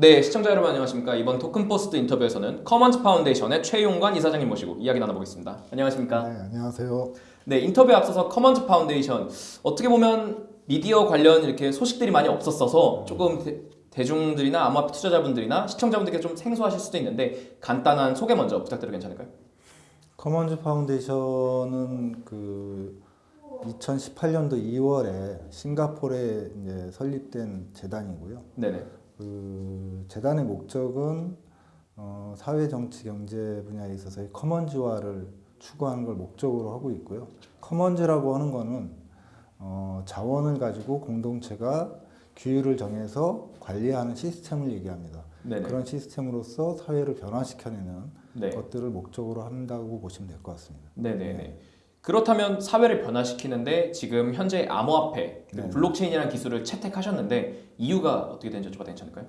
네, 시청자 여러분 안녕하십니까. 이번 TokenPost 인터뷰에서는 Commons Foundation의 최용관 이사장님 모시고 이야기 나눠보겠습니다. 안녕하십니까. 네, 안녕하세요. 네, 인터뷰에 앞서서 Commons Foundation 어떻게 보면 미디어 관련 이렇게 소식들이 많이 없었어서 조금 대, 중들이나 암호화폐 투자자분들이나 시청자분들께 좀 생소하실 수도 있는데 간단한 소개 먼저 부탁드려도 괜찮을까요? Commons Foundation은 그 2018년도 2월에 싱가포르에 설립된 재단이고요. 네네. 그 재단의 목적은 어, 사회, 정치, 경제 분야에 있어서의 commons화를 추구하는 걸 목적으로 하고 있고요. commons라고 하는 거는 어, 자원을 가지고 공동체가 규율을 정해서 관리하는 시스템을 얘기합니다. 네네. 그런 시스템으로서 사회를 변화시켜내는 네. 것들을 목적으로 한다고 보시면 될 것 같습니다. 네네네. 그렇다면 사회를 변화시키는데 지금 현재 암호화폐, 네. 블록체인이라는 기술을 채택하셨는데 이유가 어떻게 되는지 여쭤봐도 괜찮을까요?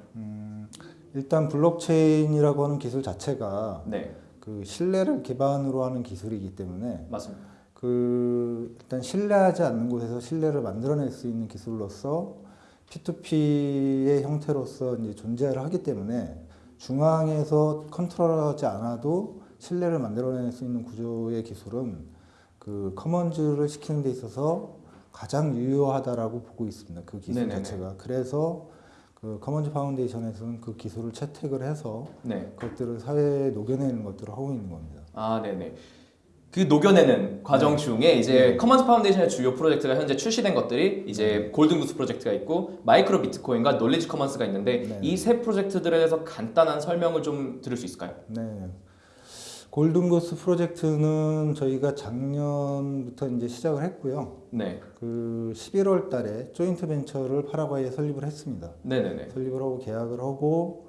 일단 블록체인이라고 하는 기술 자체가 네, 그 신뢰를 기반으로 하는 기술이기 때문에 맞습니다. 그 일단 신뢰하지 않는 곳에서 신뢰를 만들어낼 수 있는 기술로서 P2P의 형태로서 이제 존재를 하기 때문에 중앙에서 컨트롤하지 않아도 신뢰를 만들어낼 수 있는 구조의 기술은 그 커먼즈를 시키는 데 있어서 가장 유효하다라고 보고 있습니다. 그 기술 네네네. 자체가. 그래서 그 Commons Foundation에서는 그 기술을 채택을 해서 네. 그것들을 사회에 녹여내는 것들을 하고 있는 겁니다. 아, 네네. 그 녹여내는 과정 중에 이제 네. Commons Foundation의 주요 프로젝트가 현재 출시된 것들이 이제 Golden Goose 프로젝트가 있고 MicroBitcoin과 Knowledge Commons가 있는데 네. 이 세 프로젝트들에 대해서 간단한 설명을 좀 들을 수 있을까요? 네. Golden Goose 프로젝트는 저희가 작년부터 이제 시작을 했고요. 네, 그 11월 달에 joint venture를 파라과이에 설립을 했습니다. 네네네. 설립을 하고 계약을 하고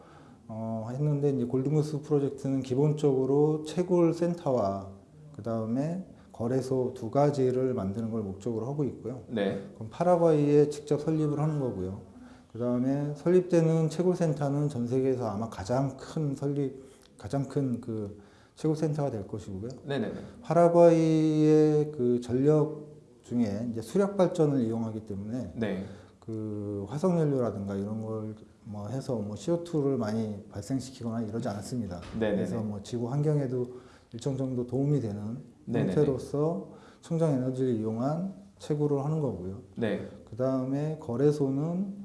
어, 했는데 이제 골든고스 프로젝트는 기본적으로 채굴 센터와 그 다음에 거래소 두 가지를 만드는 걸 목적으로 하고 있고요. 네, 그럼 파라과이에 직접 설립을 하는 거고요. 그 다음에 설립되는 채굴 센터는 전 세계에서 아마 가장 큰 설립, 가장 큰그 채굴센터가 될 것이고요. 네네네. 파라과이의 그 전력 중에 이제 수력 발전을 이용하기 때문에 네, 그 화석 연료라든가 이런 걸 뭐 해서 뭐 CO2를 많이 발생시키거나 이러지 않습니다. 네네네. 그래서 뭐 지구 환경에도 일정 정도 도움이 되는 네네네. 형태로서 청정 에너지를 이용한 채굴을 하는 거고요. 네, 그 다음에 거래소는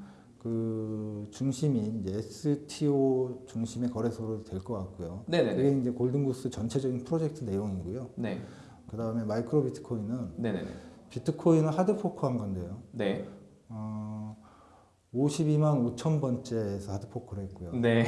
그 중심이 이제 STO 중심의 거래소로 될 것 같고요. 네네네. 그게 이제 골든구스 전체적인 프로젝트 내용이고요. 네, 그 다음에 마이크로 비트코인은 네네네. 비트코인을 hard fork한 건데요. 네, 어, 52만 5천 번째에서 hard fork를 했고요. 네,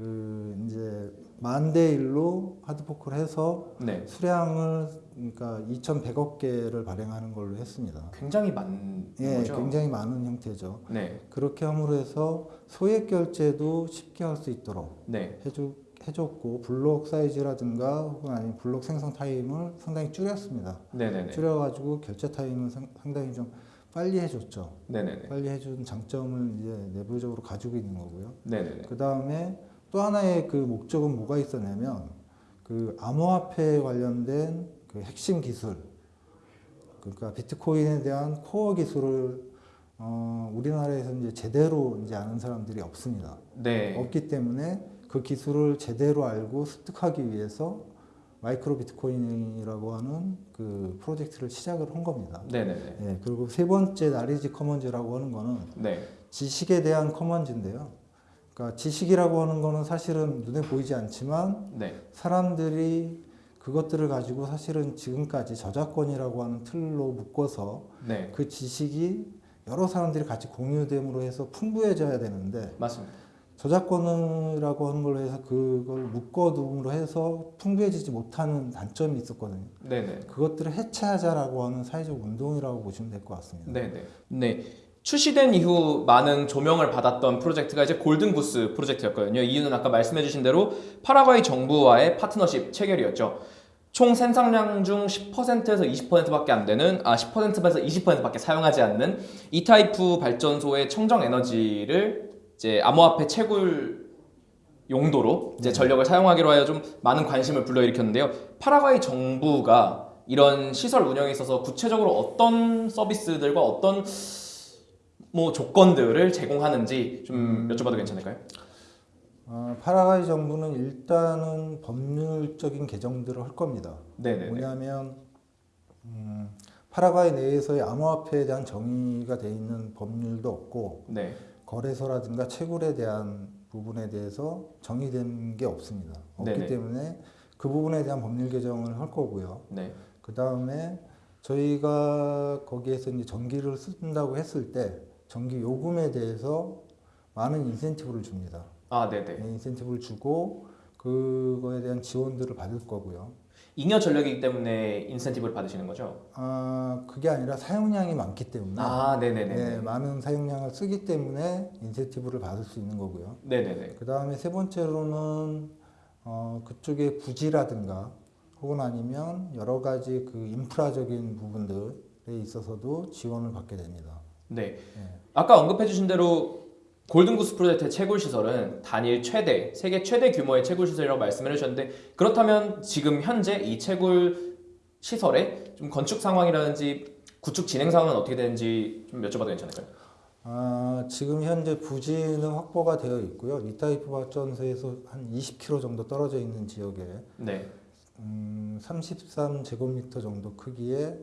그 이제 만 대 일로 hard fork를 해서 네. 수량을 그러니까 2,100억 개를 발행하는 걸로 했습니다. 굉장히 많은 예, 거죠? 굉장히 많은 형태죠. 네, 그렇게 함으로 해서 소액 결제도 쉽게 할 수 있도록 네, 해주, 해줬고 블록 사이즈라든가 혹은 아니면 블록 생성 타임을 상당히 줄였습니다. 네네네. 줄여가지고 결제 타임을 상- 상당히 좀 빨리 해줬죠. 네네네. 빨리 해준 장점을 이제 내부적으로 가지고 있는 거고요. 그 다음에 또 하나의 그 목적은 뭐가 있었냐면 그 암호화폐 관련된 그 핵심 기술, 그러니까 비트코인에 대한 코어 기술을 어, 우리나라에서 이제 제대로 이제 아는 사람들이 없습니다. 네. 없기 때문에 그 기술을 제대로 알고 습득하기 위해서 마이크로 비트코인이라고 하는 그 프로젝트를 시작을 한 겁니다. 네네네. 예, 그리고 세 번째 나리지 커먼즈라고 하는 거는 네. 지식에 대한 커먼즈인데요. 그러니까 지식이라고 하는 거는 사실은 눈에 보이지 않지만 네. 사람들이 그것들을 가지고 사실은 지금까지 저작권이라고 하는 틀로 묶어서 네. 그 지식이 여러 사람들이 같이 공유됨으로 해서 풍부해져야 되는데 맞습니다. 저작권이라고 하는 걸로 해서 그걸 묶어둠으로 해서 풍부해지지 못하는 단점이 있었거든요. 네네. 그것들을 해체하자라고 하는 사회적 운동이라고 보시면 될 것 같습니다. 네네. 네. 출시된 이후 많은 조명을 받았던 프로젝트가 이제 Golden Goose 프로젝트였거든요. 이유는 아까 말씀해주신 대로 파라과이 정부와의 파트너십 체결이었죠. 총 생산량 중 10%에서 20%밖에 안 되는 아 10%에서 20%밖에 사용하지 않는 이타이푸 발전소의 청정 에너지를 이제 암호화폐 채굴 용도로 이제 전력을 사용하기로 하여 좀 많은 관심을 불러일으켰는데요. 파라과이 정부가 이런 시설 운영에 있어서 구체적으로 어떤 서비스들과 어떤 뭐 조건들을 제공하는지 좀 여쭤봐도 괜찮을까요? 어, 파라과이 정부는 일단은 법률적인 개정들을 할 겁니다. 네네네. 뭐냐면 음, 파라과이 내에서의 암호화폐에 대한 정의가 돼 있는 법률도 없고 네. 거래소라든가 채굴에 대한 부분에 대해서 정의된 게 없습니다. 없기 네네. 때문에 그 부분에 대한 법률 개정을 할 거고요. 네. 그 다음에 저희가 거기에서 이제 전기를 쓴다고 했을 때 전기 요금에 대해서 많은 인센티브를 줍니다. 아, 네네. 네, 인센티브를 주고 그거에 대한 지원들을 받을 거고요. 잉여 전력이기 때문에 인센티브를 받으시는 거죠? 아 그게 아니라 사용량이 많기 때문에 아, 네네네. 네, 많은 사용량을 쓰기 때문에 인센티브를 받을 수 있는 거고요. 네네네. 그 다음에 세 번째로는 어, 그쪽의 부지라든가 혹은 아니면 여러 가지 그 인프라적인 부분들에 있어서도 지원을 받게 됩니다. 네. 네. 아까 언급해주신 대로 Golden Goose 프로젝트의 채굴 시설은 단일 최대, 세계 최대 규모의 채굴 시설이라고 말씀을 해주셨는데 그렇다면 지금 현재 이 채굴 시설의 좀 건축 상황이라든지 구축 진행 상황은 어떻게 되는지 좀 여쭤봐도 괜찮을까요? 아, 지금 현재 부지는 확보가 되어 있고요. 이타이푸 발전소에서 한 20km 정도 떨어져 있는 지역에 네. 음, 33제곱미터 정도 크기의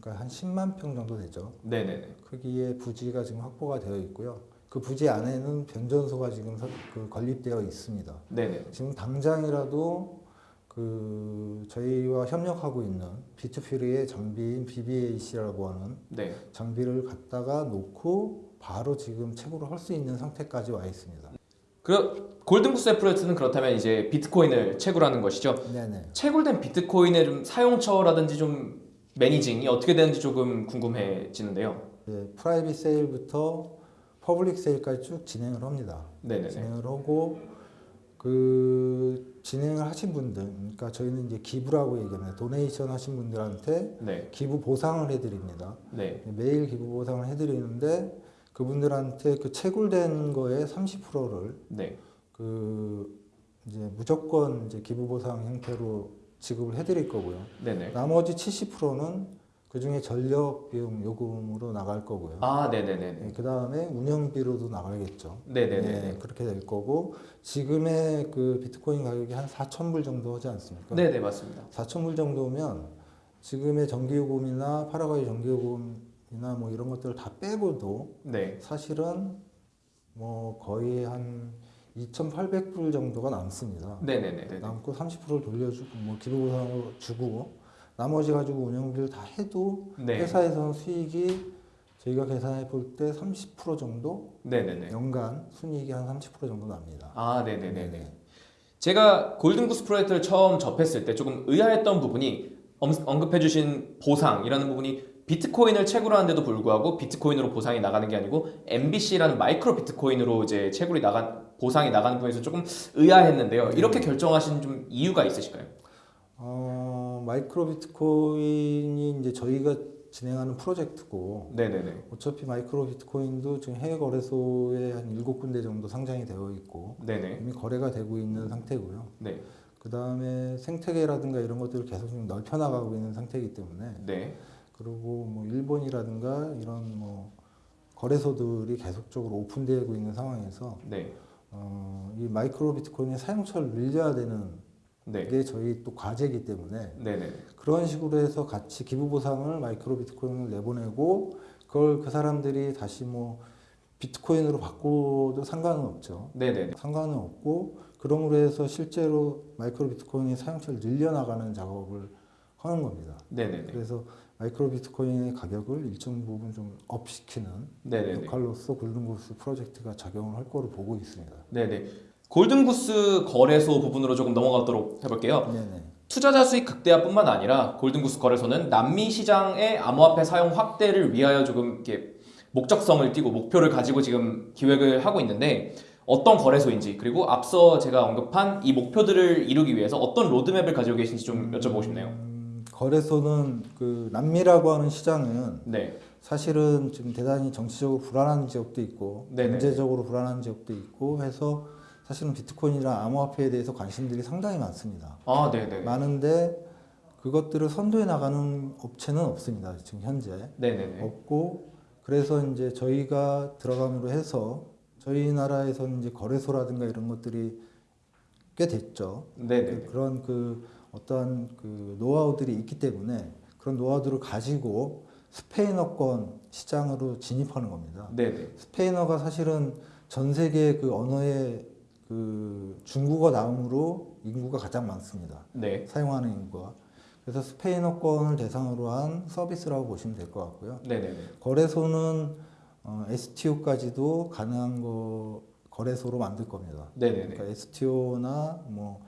그러니까 한 10만 평 정도 되죠. 네네네. 크기의 부지가 지금 확보가 되어 있고요. 그 부지 안에는 변전소가 지금 서- 그 건립되어 있습니다. 네네. 지금 당장이라도 그 저희와 협력하고 있는 비투퓨리의 장비인 BBAC라고 하는 네. 장비를 갖다가 놓고 바로 지금 채굴을 할 수 있는 상태까지 와 있습니다. 그 Golden Goose의 프로젝트는 그렇다면 이제 비트코인을 채굴하는 것이죠. 네네. 채굴된 비트코인의 좀 사용처라든지 좀 managing이 어떻게 되는지 조금 궁금해지는데요. 네, private sale부터 public sale까지 쭉 진행을 합니다. 네네네. 진행을 하고 그 진행을 하신 분들, 그러니까 저희는 이제 기부라고 얘기합니다. donation 하신 분들한테 네. 기부 보상을 해드립니다. 네. 매일 기부 보상을 해드리는데 그분들한테 그 채굴된 거에 30%를 네. 그 이제 무조건 이제 기부 보상 형태로 지급을 해드릴 거고요. 네네. 나머지 70%는 그 중에 전력 비용 요금으로 나갈 거고요. 아, 네네네 네. 그 다음에 운영비로도 나가겠죠. 네네네. 네, 그렇게 될 거고 지금의 그 비트코인 가격이 한 4천 불 정도 하지 않습니까? 네네 맞습니다. 4천 불 정도면 지금의 전기요금이나 파라과이 전기요금이나 뭐 이런 것들을 다 빼고도 네. 사실은 뭐 거의 한 2,800불 정도가 남습니다. 네네네. 남고 30%를 돌려주고 뭐 기부보상으로 주고 나머지 가지고 운영비를 다 해도 네. 회사에서는 수익이 저희가 계산해 볼 때 30% 정도 네네네. 연간 순이익이 한 30% 정도 납니다. 아, 네네네네. 제가 골든구스 프로젝트를 처음 접했을 때 조금 의아했던 부분이 엄- 언급해 주신 보상이라는 부분이 비트코인을 채굴 하는데도 불구하고 비트코인으로 보상이 나가는 게 아니고 MBC라는 마이크로 비트코인으로 이제 채굴이 나간 보상이 나가는 부분에서 조금 의아했는데요. 이렇게 결정하신 좀 이유가 있으실까요? 어, 마이크로 비트코인이 이제 저희가 진행하는 프로젝트고 네네네. 어차피 마이크로 비트코인도 지금 해외 거래소에 한 일곱 군데 정도 상장이 되어 있고 네네. 이미 거래가 되고 있는 상태고요. 네. 그 다음에 생태계라든가 이런 것들을 계속 좀 넓혀 나가고 있는 상태이기 때문에 네. 그리고 뭐 일본이라든가 이런 뭐 거래소들이 계속적으로 오픈되고 있는 상황에서 네. 어, 이 마이크로 비트코인의 사용처를 늘려야 되는 네. 게 저희 또 과제이기 때문에 네네. 그런 식으로 해서 같이 기부 보상을 마이크로 비트코인을 내보내고 그걸 그 사람들이 다시 뭐 비트코인으로 바꿔도 상관은 없죠. 네네. 상관은 없고 그럼으로 해서 실제로 마이크로 비트코인의 사용처를 늘려나가는 작업을 하는 겁니다. 네네네. 그래서 마이크로 비트코인의 가격을 일정 부분 좀 up시키는 네네네. 역할로서 골든고스 프로젝트가 작용을 할 거로 보고 있습니다. 네네. 골든구스 거래소 부분으로 조금 넘어가도록 해볼게요. 네네. 투자자 수익 극대화뿐만 아니라 골든구스 거래소는 남미 시장의 암호화폐 사용 확대를 위하여 조금 이렇게 목적성을 띠고 목표를 가지고 지금 기획을 하고 있는데 어떤 거래소인지 그리고 앞서 제가 언급한 이 목표들을 이루기 위해서 어떤 로드맵을 가지고 계신지 좀 여쭤보고 싶네요. 음, 거래소는 그 남미라고 하는 시장은 네, 사실은 지금 대단히 정치적으로 불안한 지역도 있고 네네. 경제적으로 불안한 지역도 있고 해서 사실은 비트코인이나 암호화폐에 대해서 관심들이 상당히 많습니다. 아, 네, 네, 많은데 그것들을 선도해 나가는 업체는 없습니다. 지금 현재 네, 네, 네, 없고 그래서 이제 저희가 들어감으로 해서 저희 나라에서는 이제 거래소라든가 이런 것들이 꽤 됐죠. 네네. 그런 그 어떠한 그 노하우들이 있기 때문에 그런 노하우들을 가지고 스페인어권 시장으로 진입하는 겁니다. 네네. 스페인어가 사실은 전 세계 그 언어의 그 중국어 다음으로 인구가 가장 많습니다. 네. 사용하는 인구가. 그래서 스페인어권을 대상으로 한 서비스라고 보시면 될 것 같고요. 네네네. 거래소는 어, STO까지도 가능한 거 거래소로 만들 겁니다. 네네네. 그러니까 STO나 뭐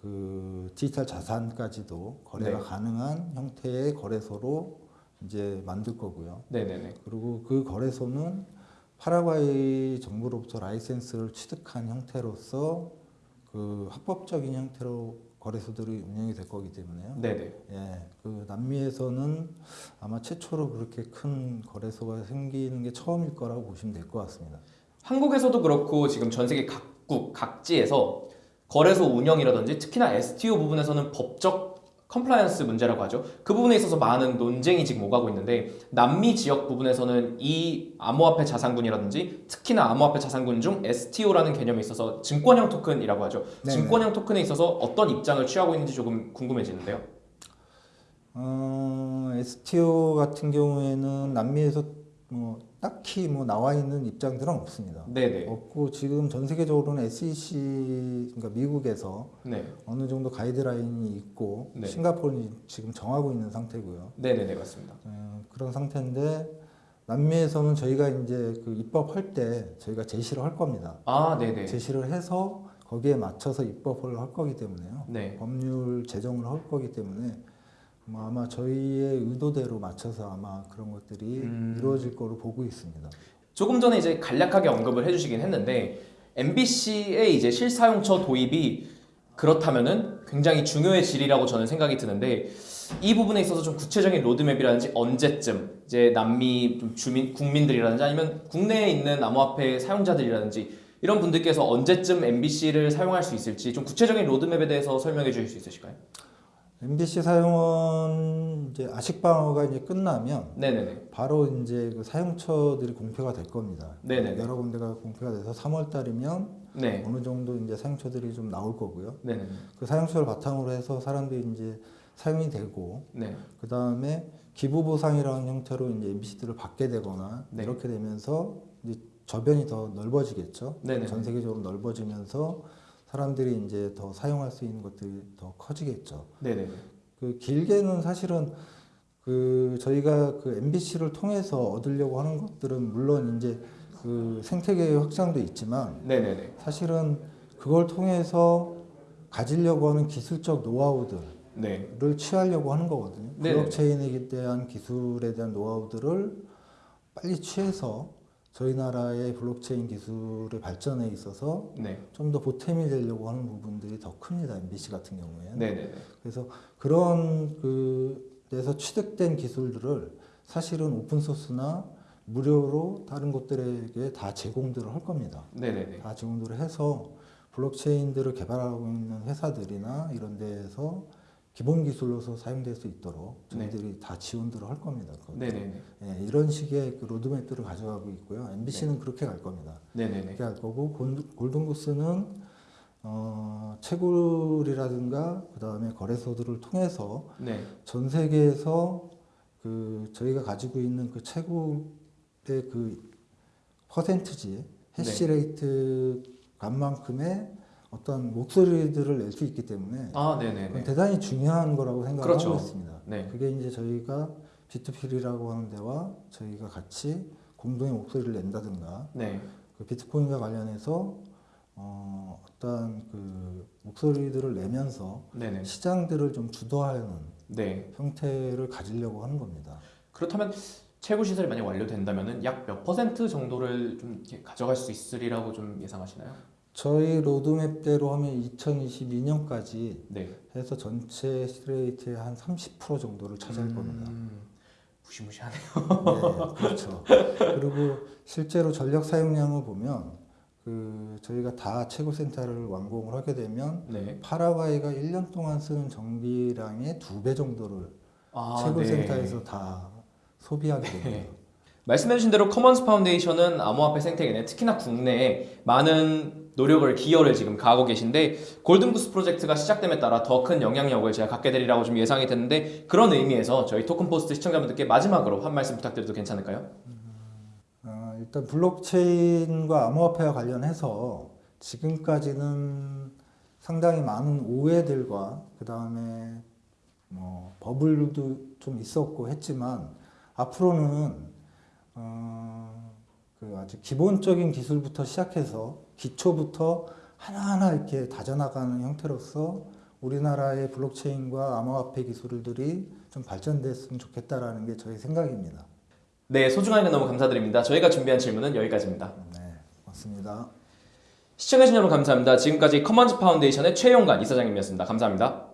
그 디지털 자산까지도 거래가 네. 가능한 형태의 거래소로 이제 만들 거고요. 네네네. 그리고 그 거래소는 파라과이 정부로부터 라이센스를 취득한 형태로서 그 합법적인 형태로 거래소들이 운영이 될 거기 때문에요. 네네. 예, 그 남미에서는 아마 최초로 그렇게 큰 거래소가 생기는 게 처음일 거라고 보시면 될 것 같습니다. 한국에서도 그렇고 지금 전 세계 각국 각지에서 거래소 운영이라든지 특히나 STO 부분에서는 법적 compliance 문제라고 하죠. 그 부분에 있어서 많은 논쟁이 지금 오가고 있는데 남미 지역 부분에서는 이 암호화폐 자산군이라든지 특히나 암호화폐 자산군 중 STO라는 개념이 있어서 증권형 토큰이라고 하죠. 네네. 증권형 토큰에 있어서 어떤 입장을 취하고 있는지 조금 궁금해지는데요. 어, STO 같은 경우에는 남미에서 뭐 딱히 뭐 나와 있는 입장들은 없습니다. 네네. 없고 지금 전 세계적으로는 SEC 그러니까 미국에서 네. 어느 정도 가이드라인이 있고 네. 싱가포르는 지금 정하고 있는 상태고요. 네네네 맞습니다. 어, 그런 상태인데 남미에서는 저희가 이제 그 입법할 때 저희가 제시를 할 겁니다. 아 네네. 제시를 해서 거기에 맞춰서 입법을 할 거기 때문에요. 네. 법률 제정을 할 거기 때문에 뭐 아마 저희의 의도대로 맞춰서 아마 그런 것들이 음. 이루어질 거로 보고 있습니다. 조금 전에 이제 간략하게 언급을 해주시긴 했는데 MBC의 이제 실사용처 도입이 그렇다면은 굉장히 중요해질이라고 저는 생각이 드는데 이 부분에 있어서 좀 구체적인 로드맵이라든지 언제쯤 이제 남미 좀 주민 국민들이라든지 아니면 국내에 있는 암호화폐 사용자들이라든지 이런 분들께서 언제쯤 MBC를 사용할 수 있을지 좀 구체적인 로드맵에 대해서 설명해 주실 수 있으실까요? MBC 사용은 이제 아식 방어가 이제 끝나면 네네네. 바로 이제 그 사용처들이 공표가 될 겁니다. 네네. 여러 군데가 공표가 돼서 3월 달이면 네. 어느 정도 이제 사용처들이 좀 나올 거고요. 네네. 그 사용처를 바탕으로 해서 사람들이 이제 사용이 되고 네. 그 다음에 기부 보상이라는 형태로 이제 MBC들을 받게 되거나 네. 이렇게 되면서 이제 저변이 더 넓어지겠죠. 네네. 전 세계적으로 넓어지면서 사람들이 이제 더 사용할 수 있는 것들이 더 커지겠죠. 네네. 그 길게는 사실은 그 저희가 그 MBC를 통해서 얻으려고 하는 것들은 물론 이제 그 생태계의 확장도 있지만 네네네. 사실은 그걸 통해서 가지려고 하는 기술적 노하우들을 네. 취하려고 하는 거거든요. 네네. 블록체인에 대한 기술에 대한 노하우들을 빨리 취해서 저희 나라의 블록체인 기술의 발전에 있어서 네. 좀더 보탬이 되려고 하는 부분들이 더 큽니다. MBC 같은 경우에는. 네네네. 그래서 그런 그 데서 취득된 기술들을 사실은 open source나 무료로 다른 곳들에게 다 제공들을 할 겁니다. 네네네. 다 제공들을 해서 블록체인들을 개발하고 있는 회사들이나 이런 데에서 기본 기술로서 사용될 수 있도록 저희들이 다 지원들을 할 겁니다. 그거. 네네네. 예, 이런 식의 그 로드맵들을 가져가고 있고요. MBC는 그렇게 갈 겁니다. 네네네. 그렇게 할 거고 골든구스는 어, 채굴이라든가 그 다음에 거래소들을 통해서 네. 전 세계에서 그 저희가 가지고 있는 그 채굴의 그 퍼센트지 해시레이트 값만큼의 어떤 목소리들을 낼 수 있기 때문에 아, 네네네. 대단히 중요한 거라고 생각하고 그렇죠. 있습니다. 네. 그게 이제 저희가 B2P라고 하는 데와 저희가 같이 공동의 목소리를 낸다든가 네. 그 비트코인과 관련해서 어, 어떤 그 목소리들을 내면서 네네. 시장들을 좀 주도하는 네. 형태를 가지려고 하는 겁니다. 그렇다면 채굴 시설이 만약 완료된다면은 약몇 퍼센트 정도를 좀 가져갈 수 있으리라고 좀 예상하시나요? 저희 로드맵대로 하면 2022년까지 네. 해서 전체 시레이트의 한 30% 정도를 차지할 겁니다. 음, 무시무시하네요. 네, 그렇죠. 그리고 실제로 전력 사용량을 보면 그 저희가 다 채굴 센터를 완공을 하게 되면 네. 파라과이가 1년 동안 쓰는 전기량의 두 배 정도를 아, 채굴 네. 센터에서 다 소비하게 됩니다. 말씀해주신 대로 Commons Foundation은 암호화폐 생태계내 특히나 국내에 많은 노력을 기여를 지금 가하고 계신데 Golden Goose 프로젝트가 시작됨에 따라 더 큰 영향력을 제가 갖게 되리라고 좀 예상이 되는데 그런 의미에서 저희 토큰포스트 시청자분들께 마지막으로 한 말씀 부탁드려도 괜찮을까요? 어, 일단 블록체인과 암호화폐와 관련해서 지금까지는 상당히 많은 오해들과 그 다음에 뭐 버블도 좀 있었고 했지만 앞으로는 어, 그 아주 기본적인 기술부터 시작해서 기초부터 하나하나 이렇게 다져나가는 형태로서 우리나라의 블록체인과 암호화폐 기술들이 좀 발전됐으면 좋겠다라는 게 저희 생각입니다. 네, 소중한 시간 너무 감사드립니다. 저희가 준비한 질문은 여기까지입니다. 네, 맞습니다. 시청해주신 여러분 감사합니다. 지금까지 Commons Foundation의 최용관 이사장님이었습니다. 감사합니다.